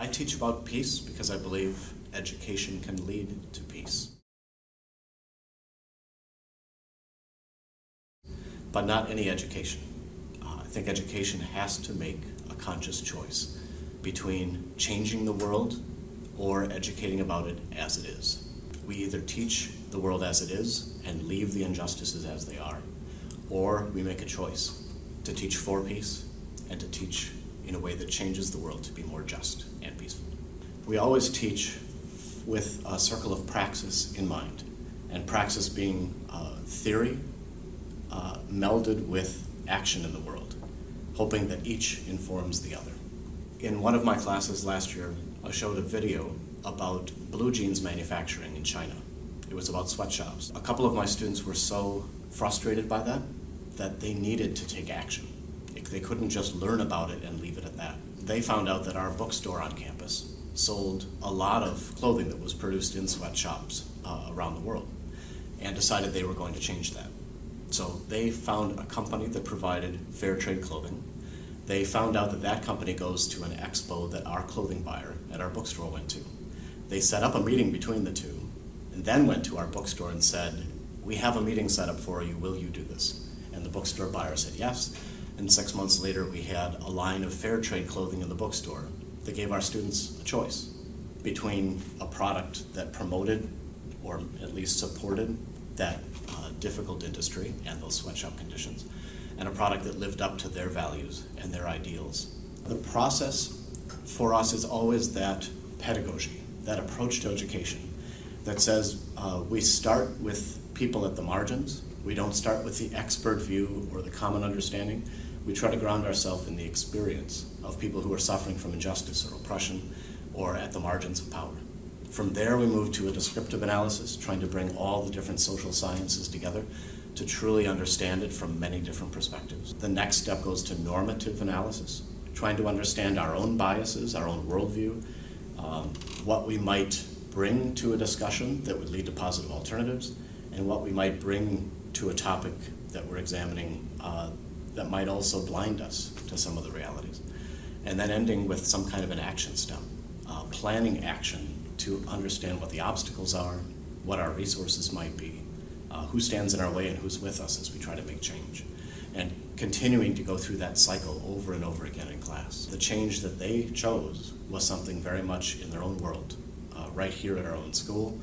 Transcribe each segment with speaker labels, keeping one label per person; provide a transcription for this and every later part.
Speaker 1: I teach about peace because I believe education can lead to peace. But not any education. Uh, I think education has to make a conscious choice between changing the world or educating about it as it is. We either teach the world as it is and leave the injustices as they are, or we make a choice to teach for peace and to teach in a way that changes the world to be more just and peaceful. We always teach with a circle of praxis in mind, and praxis being uh, theory uh, melded with action in the world, hoping that each informs the other. In one of my classes last year, I showed a video about blue jeans manufacturing in China. It was about sweatshops. A couple of my students were so frustrated by that that they needed to take action. They couldn't just learn about it and leave it at that. They found out that our bookstore on campus sold a lot of clothing that was produced in sweatshops uh, around the world and decided they were going to change that. So they found a company that provided fair trade clothing. They found out that that company goes to an expo that our clothing buyer at our bookstore went to. They set up a meeting between the two and then went to our bookstore and said, we have a meeting set up for you, will you do this? And the bookstore buyer said yes. And six months later, we had a line of fair trade clothing in the bookstore that gave our students a choice between a product that promoted or at least supported that uh, difficult industry and those sweatshop conditions, and a product that lived up to their values and their ideals. The process for us is always that pedagogy, that approach to education that says uh, we start with people at the margins, we don't start with the expert view or the common understanding, we try to ground ourselves in the experience of people who are suffering from injustice or oppression or at the margins of power. From there, we move to a descriptive analysis, trying to bring all the different social sciences together to truly understand it from many different perspectives. The next step goes to normative analysis, trying to understand our own biases, our own worldview, um, what we might bring to a discussion that would lead to positive alternatives, and what we might bring to a topic that we're examining uh, that might also blind us to some of the realities. And then ending with some kind of an action step, uh, planning action to understand what the obstacles are, what our resources might be, uh, who stands in our way and who's with us as we try to make change. And continuing to go through that cycle over and over again in class. The change that they chose was something very much in their own world, uh, right here at our own school,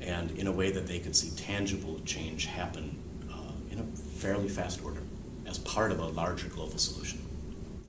Speaker 1: and in a way that they could see tangible change happen uh, in a fairly fast order as part of a larger global solution.